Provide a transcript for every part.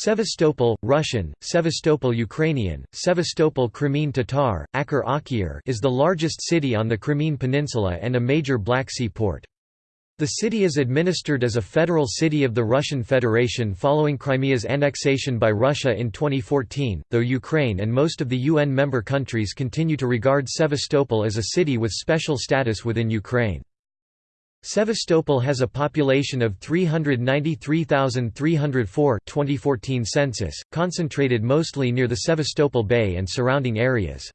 Sevastopol, Russian, Sevastopol Ukrainian, Sevastopol Crimean Tatar, Akhir Akhir is the largest city on the Crimean Peninsula and a major Black Sea port. The city is administered as a federal city of the Russian Federation following Crimea's annexation by Russia in 2014, though Ukraine and most of the UN member countries continue to regard Sevastopol as a city with special status within Ukraine. Sevastopol has a population of 393,304 2014 census, concentrated mostly near the Sevastopol Bay and surrounding areas.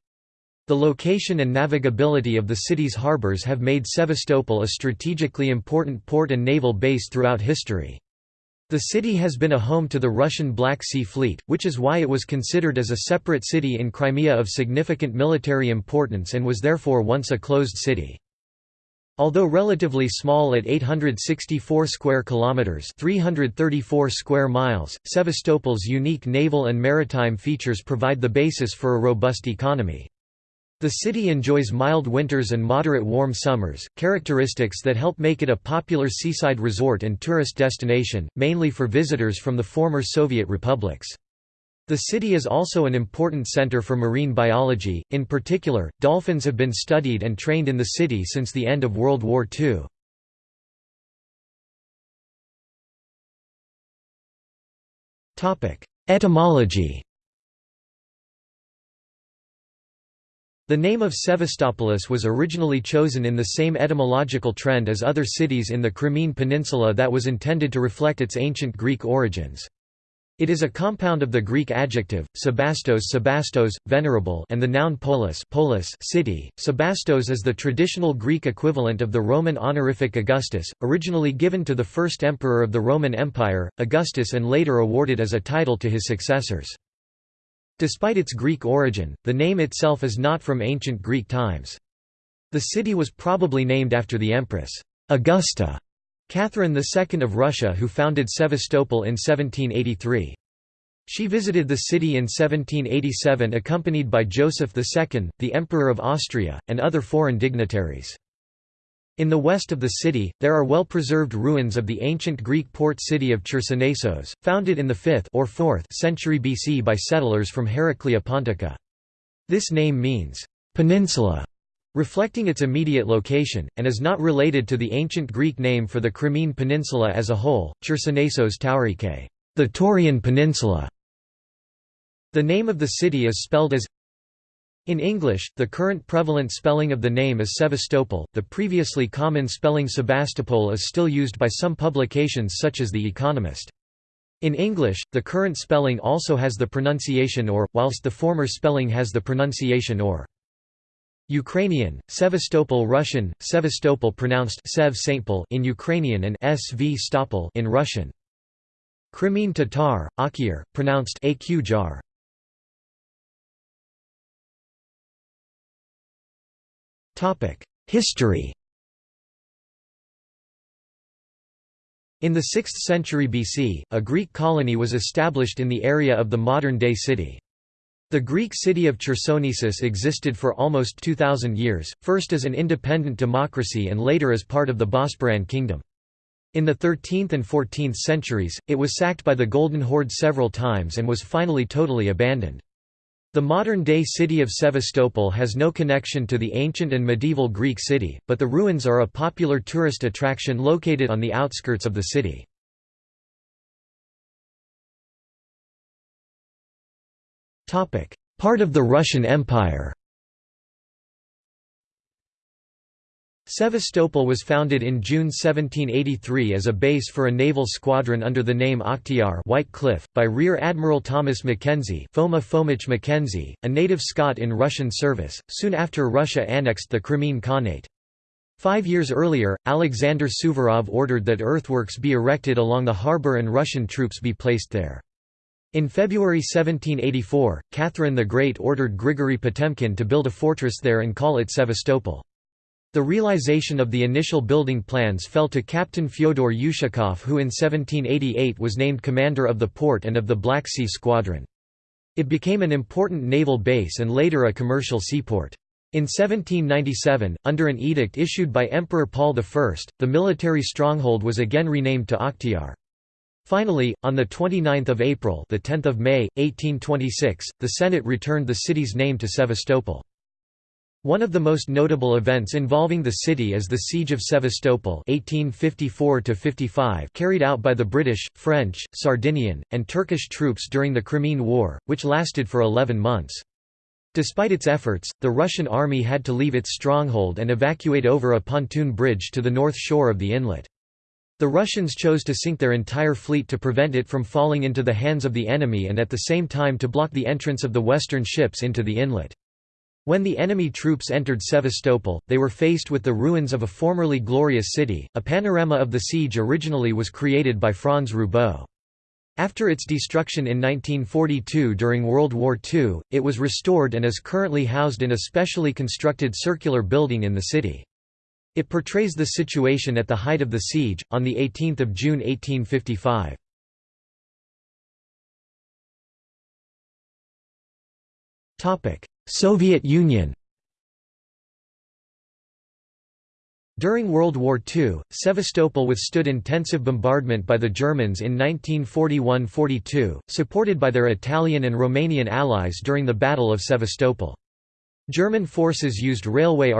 The location and navigability of the city's harbors have made Sevastopol a strategically important port and naval base throughout history. The city has been a home to the Russian Black Sea Fleet, which is why it was considered as a separate city in Crimea of significant military importance and was therefore once a closed city. Although relatively small at 864 square kilometers, 334 square miles, Sevastopol's unique naval and maritime features provide the basis for a robust economy. The city enjoys mild winters and moderate warm summers, characteristics that help make it a popular seaside resort and tourist destination, mainly for visitors from the former Soviet republics. The city is also an important center for marine biology, in particular, dolphins have been studied and trained in the city since the end of World War II. Etymology The name of Sevastopolis was originally chosen in the same etymological trend as other cities in the Crimean Peninsula that was intended to reflect its ancient Greek origins. It is a compound of the Greek adjective, sebastos sebastos, venerable and the noun polis, polis city. Sebastos is the traditional Greek equivalent of the Roman honorific Augustus, originally given to the first emperor of the Roman Empire, Augustus and later awarded as a title to his successors. Despite its Greek origin, the name itself is not from ancient Greek times. The city was probably named after the empress, Augusta, Catherine II of Russia who founded Sevastopol in 1783. She visited the city in 1787 accompanied by Joseph II, the Emperor of Austria, and other foreign dignitaries. In the west of the city, there are well-preserved ruins of the ancient Greek port city of Chersonesos, founded in the 5th or 4th century BC by settlers from Heraclea Pontica. This name means, "...peninsula", reflecting its immediate location, and is not related to the ancient Greek name for the Crimean Peninsula as a whole, Chersonesos Taurike, the Taurian Peninsula. The name of the city is spelled as in English, the current prevalent spelling of the name is Sevastopol, the previously common spelling Sebastopol is still used by some publications such as The Economist. In English, the current spelling also has the pronunciation or, whilst the former spelling has the pronunciation or. Ukrainian, Sevastopol Russian, Sevastopol pronounced Sev in Ukrainian and Sv Stopol in Russian. Crimean Tatar, Akyr, pronounced Aqjar. History In the 6th century BC, a Greek colony was established in the area of the modern-day city. The Greek city of Chersonesus existed for almost 2,000 years, first as an independent democracy and later as part of the Bosporan kingdom. In the 13th and 14th centuries, it was sacked by the Golden Horde several times and was finally totally abandoned. The modern-day city of Sevastopol has no connection to the ancient and medieval Greek city, but the ruins are a popular tourist attraction located on the outskirts of the city. Part of the Russian Empire Sevastopol was founded in June 1783 as a base for a naval squadron under the name Akhtiar White Cliff, by Rear Admiral Thomas Mackenzie Foma Fomich Mackenzie, a native Scot in Russian service, soon after Russia annexed the Crimean Khanate. Five years earlier, Alexander Suvorov ordered that earthworks be erected along the harbour and Russian troops be placed there. In February 1784, Catherine the Great ordered Grigory Potemkin to build a fortress there and call it Sevastopol. The realization of the initial building plans fell to Captain Fyodor Ushakov who in 1788 was named commander of the port and of the Black Sea Squadron. It became an important naval base and later a commercial seaport. In 1797, under an edict issued by Emperor Paul I, the military stronghold was again renamed to Akhtiar. Finally, on 29 April the 10th of May, 1826, the Senate returned the city's name to Sevastopol. One of the most notable events involving the city is the Siege of Sevastopol 1854 carried out by the British, French, Sardinian, and Turkish troops during the Crimean War, which lasted for 11 months. Despite its efforts, the Russian army had to leave its stronghold and evacuate over a pontoon bridge to the north shore of the inlet. The Russians chose to sink their entire fleet to prevent it from falling into the hands of the enemy and at the same time to block the entrance of the western ships into the inlet. When the enemy troops entered Sevastopol, they were faced with the ruins of a formerly glorious city. A panorama of the siege originally was created by Franz Roubaud. After its destruction in 1942 during World War II, it was restored and is currently housed in a specially constructed circular building in the city. It portrays the situation at the height of the siege, on 18 June 1855. Soviet Union During World War II, Sevastopol withstood intensive bombardment by the Germans in 1941–42, supported by their Italian and Romanian allies during the Battle of Sevastopol. German forces used railway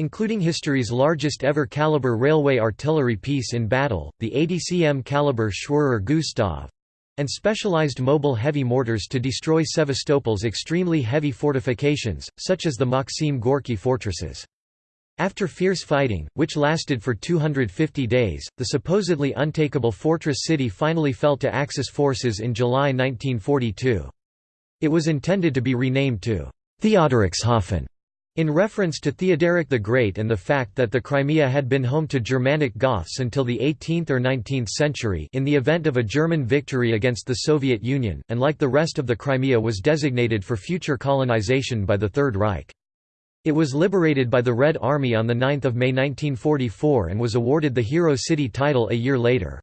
artillery—including history's largest ever caliber railway artillery piece in battle, the 80 cm caliber Schwerer Gustav, and specialized mobile heavy mortars to destroy Sevastopol's extremely heavy fortifications, such as the Maxim Gorky fortresses. After fierce fighting, which lasted for 250 days, the supposedly untakeable fortress city finally fell to Axis forces in July 1942. It was intended to be renamed to Theodoricshafen in reference to Theodoric the Great and the fact that the Crimea had been home to Germanic Goths until the 18th or 19th century in the event of a German victory against the Soviet Union, and like the rest of the Crimea was designated for future colonization by the Third Reich. It was liberated by the Red Army on 9 May 1944 and was awarded the Hero City title a year later.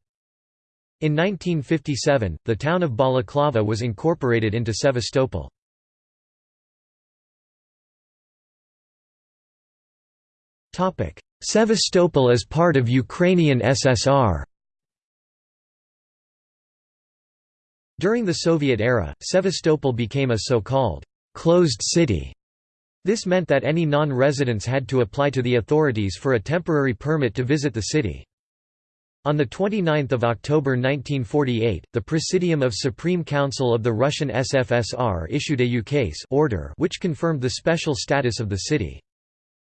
In 1957, the town of Balaklava was incorporated into Sevastopol. Sevastopol as part of Ukrainian SSR During the Soviet era, Sevastopol became a so-called «closed city». This meant that any non-residents had to apply to the authorities for a temporary permit to visit the city. On 29 October 1948, the Presidium of Supreme Council of the Russian SFSR issued a ukase order which confirmed the special status of the city.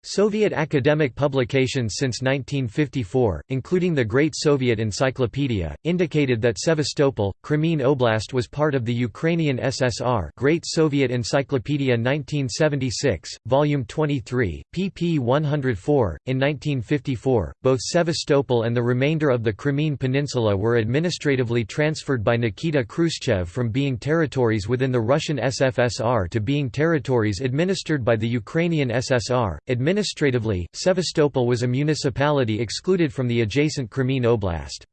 Soviet academic publications since 1954, including the Great Soviet Encyclopedia, indicated that Sevastopol, Crimean Oblast was part of the Ukrainian SSR Great Soviet Encyclopedia 1976, Volume 23, pp 104. In 1954, both Sevastopol and the remainder of the Crimean Peninsula were administratively transferred by Nikita Khrushchev from being territories within the Russian SFSR to being territories administered by the Ukrainian SSR, Administratively, Sevastopol was a municipality excluded from the adjacent Crimean Oblast.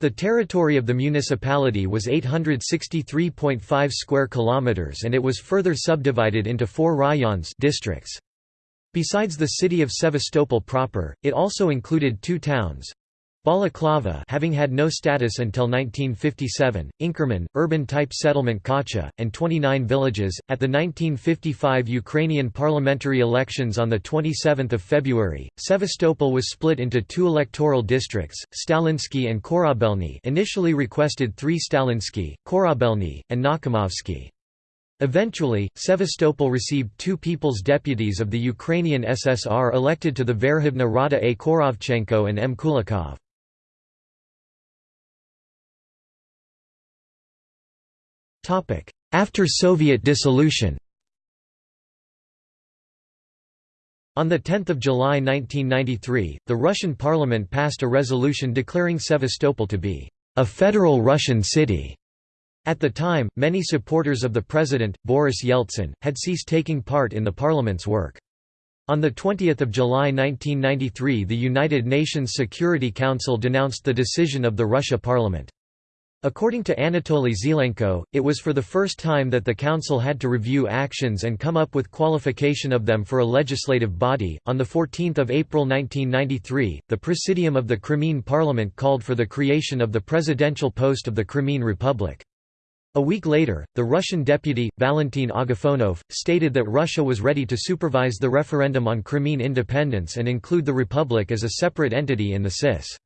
The territory of the municipality was 863.5 square kilometers and it was further subdivided into four rayons districts. Besides the city of Sevastopol proper, it also included two towns, Balaklava having had no status until 1957, Inkerman, urban-type settlement Kacha, and 29 villages. At the 1955 Ukrainian parliamentary elections on 27 February, Sevastopol was split into two electoral districts, Stalinsky and Korabelny initially requested three Stalinsky, Korabelny, and Nakhimovsky. Eventually, Sevastopol received two people's deputies of the Ukrainian SSR elected to the Verkhovna Rada A. Korovchenko and M. Kulikov. After Soviet dissolution On 10 July 1993, the Russian parliament passed a resolution declaring Sevastopol to be a federal Russian city. At the time, many supporters of the president, Boris Yeltsin, had ceased taking part in the parliament's work. On 20 July 1993 the United Nations Security Council denounced the decision of the Russia parliament. According to Anatoly Zlenko, it was for the first time that the council had to review actions and come up with qualification of them for a legislative body. On the 14th of April 1993, the Presidium of the Crimean Parliament called for the creation of the presidential post of the Crimean Republic. A week later, the Russian deputy, Valentin Agafonov, stated that Russia was ready to supervise the referendum on Crimean independence and include the republic as a separate entity in the CIS.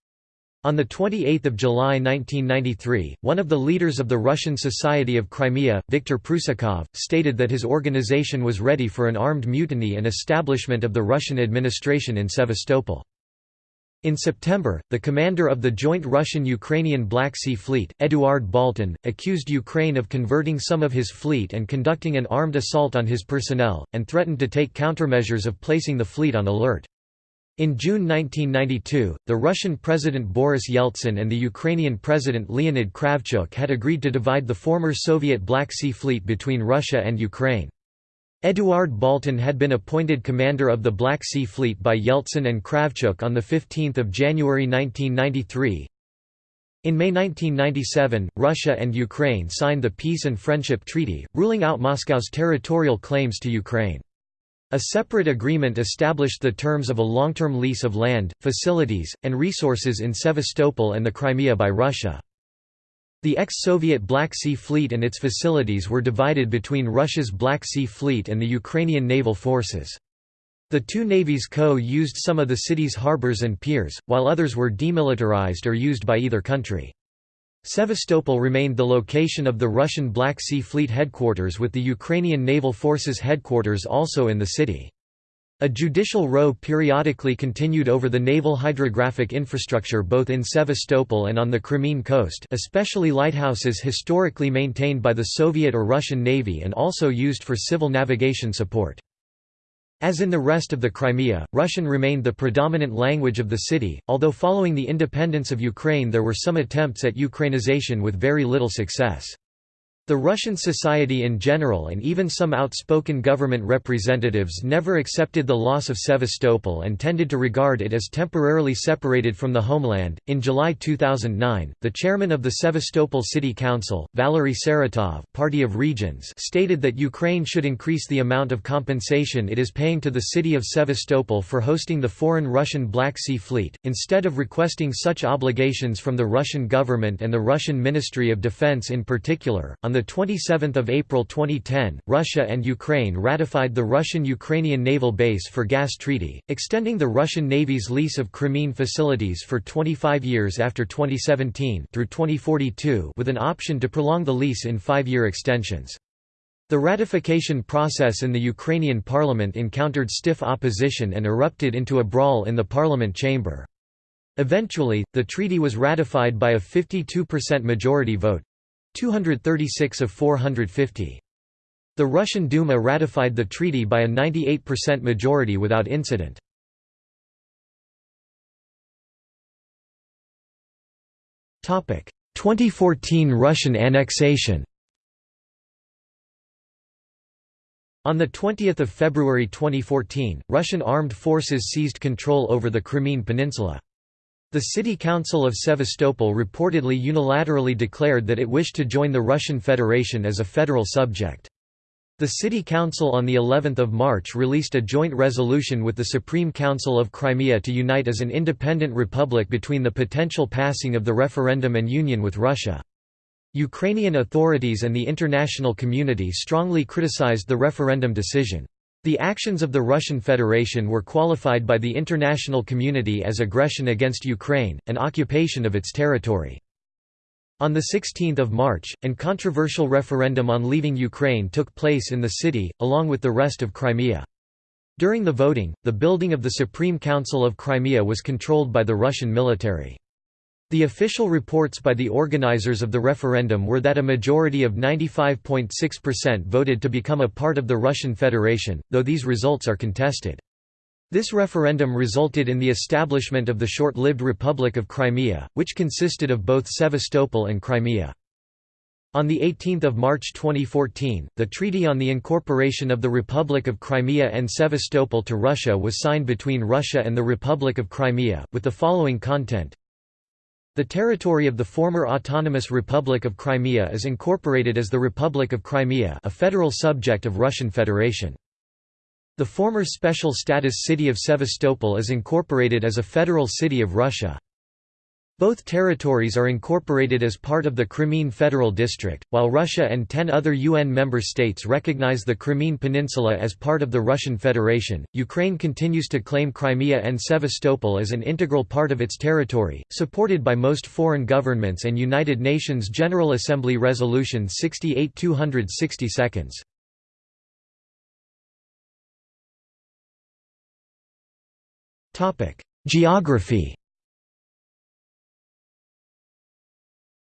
On 28 July 1993, one of the leaders of the Russian Society of Crimea, Viktor Prusakov, stated that his organization was ready for an armed mutiny and establishment of the Russian administration in Sevastopol. In September, the commander of the joint Russian-Ukrainian Black Sea Fleet, Eduard Baltin, accused Ukraine of converting some of his fleet and conducting an armed assault on his personnel, and threatened to take countermeasures of placing the fleet on alert. In June 1992, the Russian President Boris Yeltsin and the Ukrainian President Leonid Kravchuk had agreed to divide the former Soviet Black Sea Fleet between Russia and Ukraine. Eduard Baltin had been appointed commander of the Black Sea Fleet by Yeltsin and Kravchuk on 15 January 1993. In May 1997, Russia and Ukraine signed the Peace and Friendship Treaty, ruling out Moscow's territorial claims to Ukraine. A separate agreement established the terms of a long-term lease of land, facilities, and resources in Sevastopol and the Crimea by Russia. The ex-Soviet Black Sea Fleet and its facilities were divided between Russia's Black Sea Fleet and the Ukrainian naval forces. The two navies co-used some of the city's harbors and piers, while others were demilitarized or used by either country. Sevastopol remained the location of the Russian Black Sea Fleet headquarters with the Ukrainian Naval Forces headquarters also in the city. A judicial row periodically continued over the naval hydrographic infrastructure both in Sevastopol and on the Crimean coast especially lighthouses historically maintained by the Soviet or Russian Navy and also used for civil navigation support. As in the rest of the Crimea, Russian remained the predominant language of the city, although following the independence of Ukraine there were some attempts at Ukrainization with very little success. The Russian society in general and even some outspoken government representatives never accepted the loss of Sevastopol and tended to regard it as temporarily separated from the homeland. In July 2009, the chairman of the Sevastopol City Council, Valery Saratov, Party of Regions, stated that Ukraine should increase the amount of compensation it is paying to the city of Sevastopol for hosting the foreign Russian Black Sea Fleet, instead of requesting such obligations from the Russian government and the Russian Ministry of Defense in particular. On 27 April 2010, Russia and Ukraine ratified the Russian-Ukrainian Naval Base for Gas Treaty, extending the Russian Navy's lease of Crimean facilities for 25 years after 2017 through 2042 with an option to prolong the lease in five-year extensions. The ratification process in the Ukrainian parliament encountered stiff opposition and erupted into a brawl in the parliament chamber. Eventually, the treaty was ratified by a 52% majority vote, 236 of 450. The Russian Duma ratified the treaty by a 98% majority without incident. Topic: 2014 Russian annexation. On 20 February 2014, Russian armed forces seized control over the Crimean Peninsula. The City Council of Sevastopol reportedly unilaterally declared that it wished to join the Russian Federation as a federal subject. The City Council on the 11th of March released a joint resolution with the Supreme Council of Crimea to unite as an independent republic between the potential passing of the referendum and union with Russia. Ukrainian authorities and the international community strongly criticized the referendum decision. The actions of the Russian Federation were qualified by the international community as aggression against Ukraine, and occupation of its territory. On 16 March, an controversial referendum on leaving Ukraine took place in the city, along with the rest of Crimea. During the voting, the building of the Supreme Council of Crimea was controlled by the Russian military. The official reports by the organizers of the referendum were that a majority of 95.6% voted to become a part of the Russian Federation, though these results are contested. This referendum resulted in the establishment of the short-lived Republic of Crimea, which consisted of both Sevastopol and Crimea. On 18 March 2014, the Treaty on the Incorporation of the Republic of Crimea and Sevastopol to Russia was signed between Russia and the Republic of Crimea, with the following content The territory of the former Autonomous Republic of Crimea is incorporated as the Republic of Crimea a federal subject of Russian Federation. The former special status city of Sevastopol is incorporated as a federal city of Russia. Both territories are incorporated as part of the Crimean Federal District, while Russia and ten other UN member states recognize the Crimean Peninsula as part of the Russian Federation. Ukraine continues to claim Crimea and Sevastopol as an integral part of its territory, supported by most foreign governments and United Nations General Assembly Resolution 68 260 seconds. Geography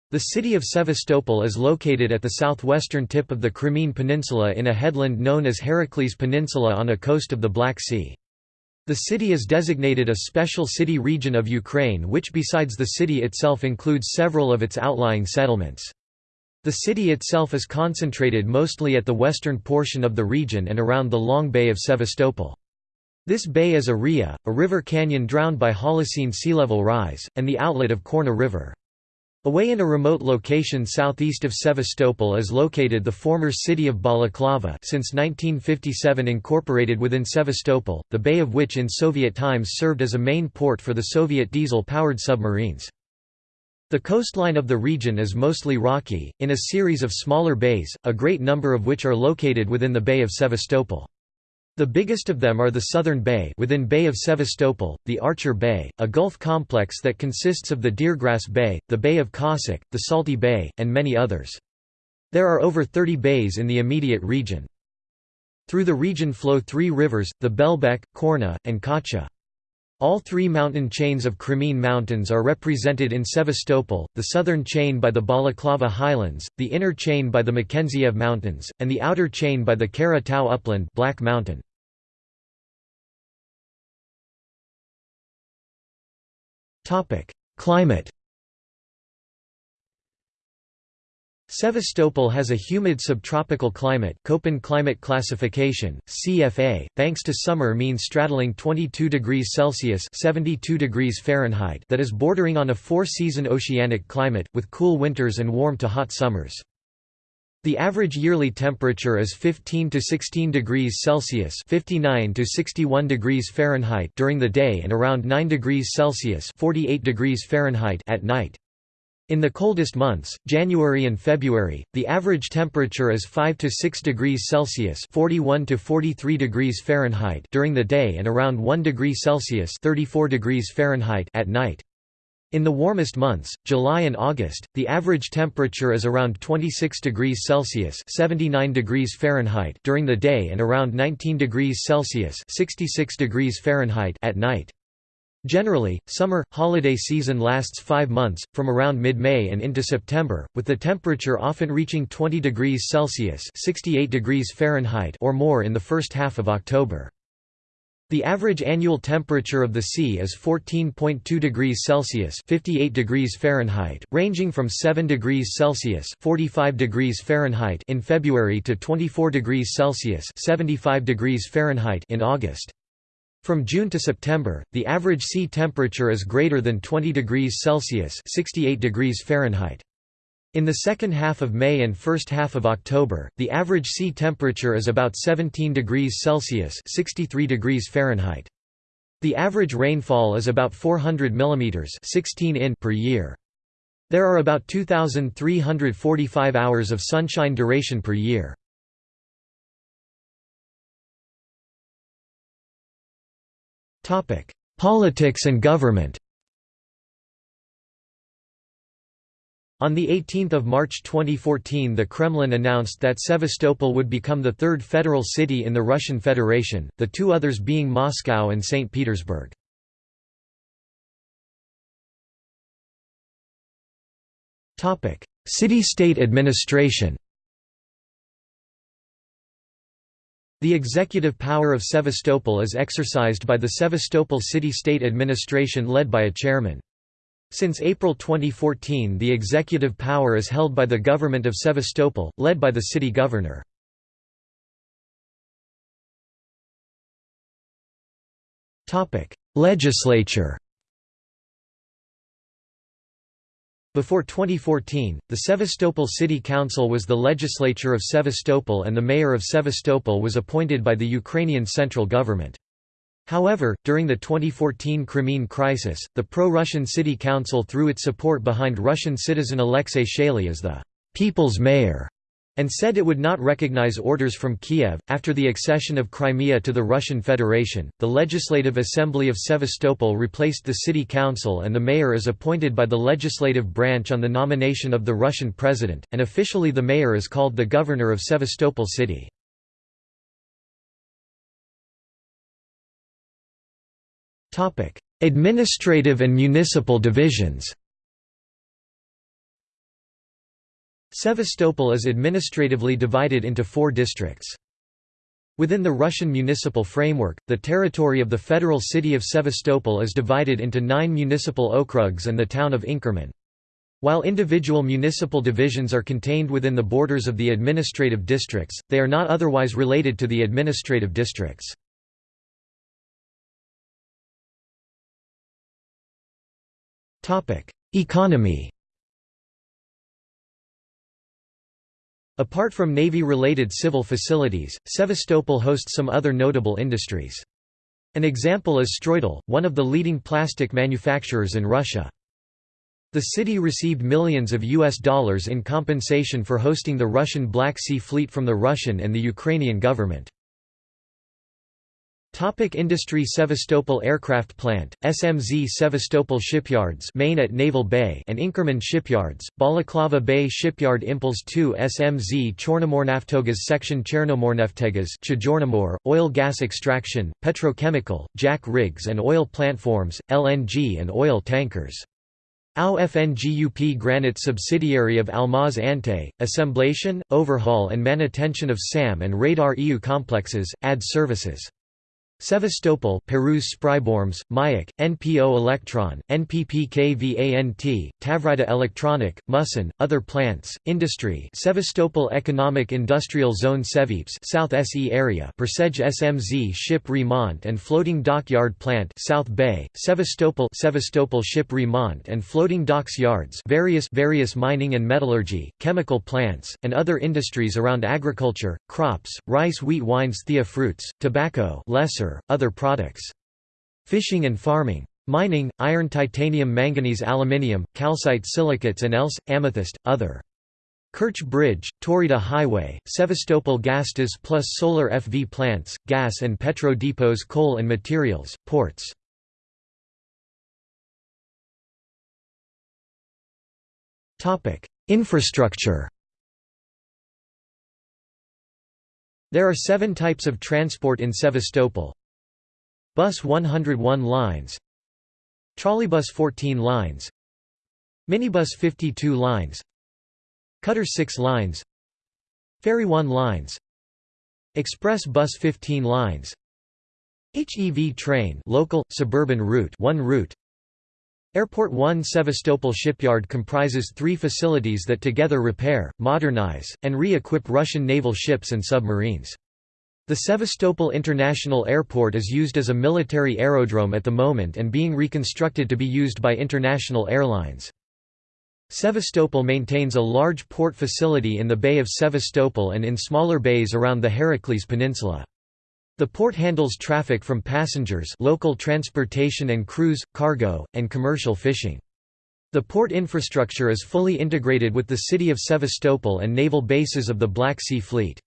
The city of Sevastopol is located at the southwestern tip of the Crimean Peninsula in a headland known as Heracles Peninsula on a coast of the Black Sea. The city is designated a special city region of Ukraine which besides the city itself includes several of its outlying settlements. The city itself is concentrated mostly at the western portion of the region and around the long bay of Sevastopol. This bay is a ria, a river canyon drowned by Holocene sea level rise, and the outlet of Chorna River. Away in a remote location southeast of Sevastopol is located the former city of Balaklava since 1957 incorporated within Sevastopol, the bay of which in Soviet times served as a main port for the Soviet diesel-powered submarines. The coastline of the region is mostly rocky, in a series of smaller bays, a great number of which are located within the Bay of Sevastopol. The biggest of them are the Southern Bay within Bay of Sevastopol, the Archer Bay, a gulf complex that consists of the Deergrass Bay, the Bay of Cossack, the Salty Bay, and many others. There are over 30 bays in the immediate region. Through the region flow three rivers, the Belbek, Chorna, and Kacha. All three mountain chains of Crimean Mountains are represented in Sevastopol, the southern chain by the Balaklava Highlands, the inner chain by the Mackenziev Mountains, and the outer chain by the Kara Tau Upland Black Mountain. Climate Sevastopol has a humid subtropical climate Köppen climate classification, CFA, thanks to summer mean straddling 22 degrees Celsius 72 degrees Fahrenheit that is bordering on a four-season oceanic climate, with cool winters and warm to hot summers. The average yearly temperature is 15 to 16 degrees Celsius (59 to 61 degrees Fahrenheit) during the day and around 9 degrees Celsius (48 degrees Fahrenheit) at night. In the coldest months, January and February, the average temperature is 5 to 6 degrees Celsius (41 to 43 degrees Fahrenheit) during the day and around 1 degree Celsius (34 degrees Fahrenheit) at night. In the warmest months, July and August, the average temperature is around 26 degrees Celsius (79 degrees Fahrenheit) during the day and around 19 degrees Celsius (66 degrees Fahrenheit) at night. Generally, summer holiday season lasts 5 months, from around mid-May and into September, with the temperature often reaching 20 degrees Celsius (68 degrees Fahrenheit) or more in the first half of October. The average annual temperature of the sea is 14.2 degrees Celsius (58 degrees Fahrenheit), ranging from 7 degrees Celsius (45 degrees Fahrenheit) in February to 24 degrees Celsius (75 degrees Fahrenheit) in August. From June to September, the average sea temperature is greater than 20 degrees Celsius (68 degrees Fahrenheit). In the second half of May and first half of October, the average sea temperature is about 17 degrees Celsius (63 degrees Fahrenheit). The average rainfall is about 400 mm 16 in per year. There are about 2,345 hours of sunshine duration per year. Politics and government On 18 March 2014 the Kremlin announced that Sevastopol would become the third federal city in the Russian Federation, the two others being Moscow and St. Petersburg. City-state administration The executive power of Sevastopol is exercised by the Sevastopol City-State Administration led by a chairman. Since April 2014 the executive power is held by the government of Sevastopol, led by the city governor. Legislature Before 2014, the Sevastopol City Council was the legislature of Sevastopol and the mayor of Sevastopol was appointed by the Ukrainian central government. However, during the 2014 Crimean crisis, the pro-Russian city council threw its support behind Russian citizen Alexei Chaly as the «people's mayor» and said it would not recognize orders from Kiev. After the accession of Crimea to the Russian Federation, the Legislative Assembly of Sevastopol replaced the city council and the mayor is appointed by the legislative branch on the nomination of the Russian president, and officially the mayor is called the governor of Sevastopol city. Administrative and municipal divisions Sevastopol is administratively divided into four districts. Within the Russian municipal framework, the territory of the federal city of Sevastopol is divided into nine municipal okrugs and the town of Inkerman. While individual municipal divisions are contained within the borders of the administrative districts, they are not otherwise related to the administrative districts. Economy Apart from Navy-related civil facilities, Sevastopol hosts some other notable industries. An example is Stroitel, one of the leading plastic manufacturers in Russia. The city received millions of US dollars in compensation for hosting the Russian Black Sea Fleet from the Russian and the Ukrainian government. Topic industry Sevastopol Aircraft Plant, SMZ Sevastopol Shipyards main at Naval Bay and Inkerman Shipyards, Balaklava Bay Shipyard Impuls 2 SMZ Chornomornaftogas Section Chernomorneftegas Chajornomor, Oil gas extraction, petrochemical, jack rigs and oil platforms, LNG and oil tankers. AU FNGUP Granite subsidiary of Almaz Antey, assemblation, overhaul and manutention of SAM and radar EU complexes, AD services. Sevastopol Perus Spryborms, Mayak, NPO Electron, NPPKVANT, Tavrida Electronic, Musin, other plants, industry Sevastopol Economic Industrial Zone Sevips South SE area Persej SMZ Ship Remont and Floating Dockyard Plant South Bay, Sevastopol Sevastopol Ship Remont and Floating Docks Yards various various mining and metallurgy, chemical plants, and other industries around agriculture, crops, rice wheat wines thea fruits, tobacco lesser other products. Fishing and farming. Mining, iron titanium manganese aluminium, calcite silicates and else, amethyst, other. Kerch Bridge, Taurida Highway, Sevastopol Gastas plus solar FV plants, gas and petro depots coal and materials, ports. Infrastructure There are seven types of transport in Sevastopol. Bus 101 lines. Trolleybus 14 lines. Minibus 52 lines. Cutter 6 lines. Ferry 1 lines. Express bus 15 lines. HEV train local, suburban route 1 route Airport 1 Sevastopol shipyard comprises three facilities that together repair, modernize, and re-equip Russian naval ships and submarines. The Sevastopol International Airport is used as a military aerodrome at the moment and being reconstructed to be used by international airlines. Sevastopol maintains a large port facility in the Bay of Sevastopol and in smaller bays around the Heracles Peninsula. The port handles traffic from passengers local transportation and cruise, cargo, and commercial fishing. The port infrastructure is fully integrated with the city of Sevastopol and naval bases of the Black Sea Fleet.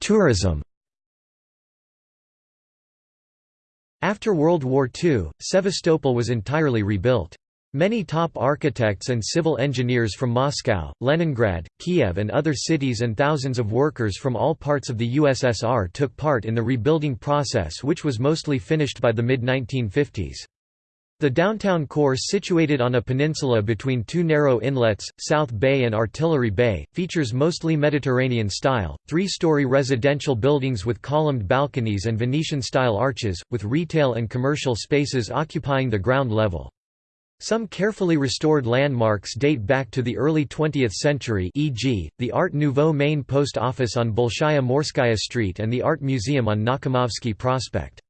Tourism After World War II, Sevastopol was entirely rebuilt. Many top architects and civil engineers from Moscow, Leningrad, Kiev and other cities and thousands of workers from all parts of the USSR took part in the rebuilding process which was mostly finished by the mid-1950s. The downtown core situated on a peninsula between two narrow inlets, South Bay and Artillery Bay, features mostly Mediterranean-style, three-story residential buildings with columned balconies and Venetian-style arches, with retail and commercial spaces occupying the ground level. Some carefully restored landmarks date back to the early 20th century e.g., the Art Nouveau main post office on Bolshaya Morskaya Street and the Art Museum on Nakhimovsky Prospect.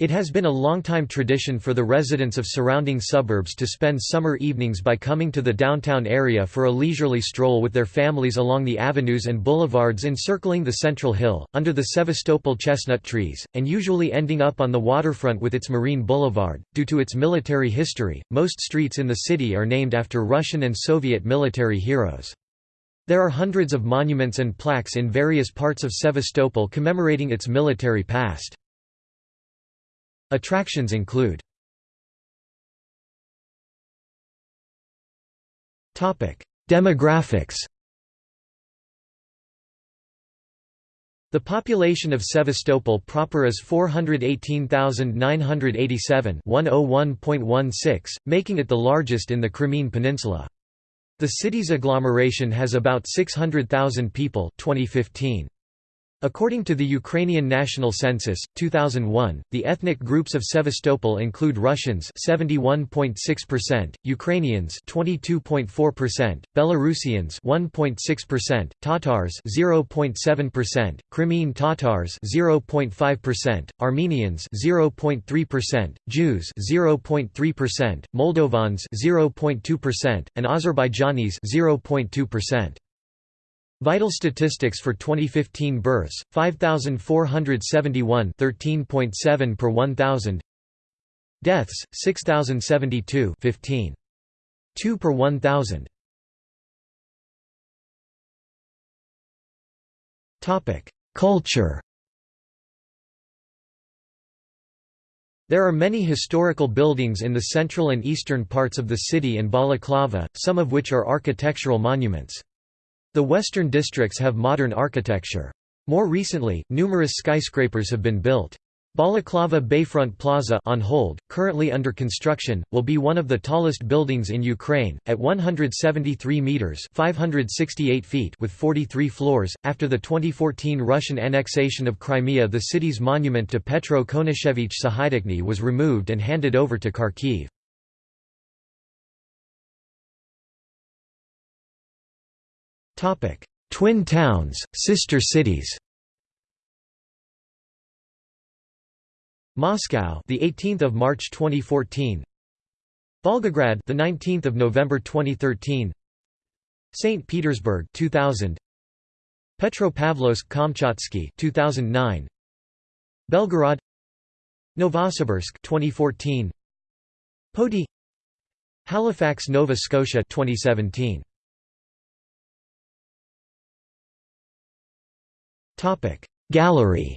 It has been a long-time tradition for the residents of surrounding suburbs to spend summer evenings by coming to the downtown area for a leisurely stroll with their families along the avenues and boulevards encircling the central hill, under the Sevastopol chestnut trees, and usually ending up on the waterfront with its Marine Boulevard. Due to its military history, most streets in the city are named after Russian and Soviet military heroes. There are hundreds of monuments and plaques in various parts of Sevastopol commemorating its military past. Attractions include Demographics The population of Sevastopol proper is 418,987 making it the largest in the Crimean Peninsula. The city's agglomeration has about 600,000 people 2015. According to the Ukrainian National Census, 2001, the ethnic groups of Sevastopol include Russians 71.6%, Ukrainians 22.4%, Belarusians 1.6%, Tatars 0.7%, Crimean Tatars 0.5%, Armenians 0.3%, Jews 0.3%, Moldovans 0.2%, and Azerbaijanis 0.2%. Vital statistics for 2015 births 5471 13.7 per 1000 Deaths 6072 15 2 per 1000 Topic Culture. There are many historical buildings in the central and eastern parts of the city and Balaclava, some of which are architectural monuments. The western districts have modern architecture. More recently, numerous skyscrapers have been built. Balaclava Bayfront Plaza on hold, currently under construction, will be one of the tallest buildings in Ukraine, at 173 meters (568 feet) with 43 floors. After the 2014 Russian annexation of Crimea, the city's monument to Petro Konashevich Sahaidachny was removed and handed over to Kharkiv. Twin towns, sister cities. Moscow, the 18th of March 2014. Volgograd, the 19th of November 2013. St. Petersburg 2000. Petropavlovsk-Kamchatsky 2009. Belgorod Novosibirsk 2014 Poti Halifax Nova Scotia 2017 Gallery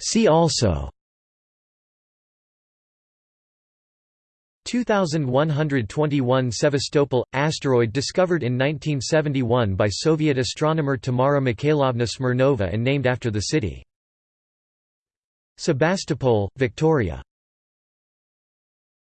See also 2121 Sevastopol – asteroid discovered in 1971 by Soviet astronomer Tamara Mikhailovna Smirnova and named after the city. Sebastopol, Victoria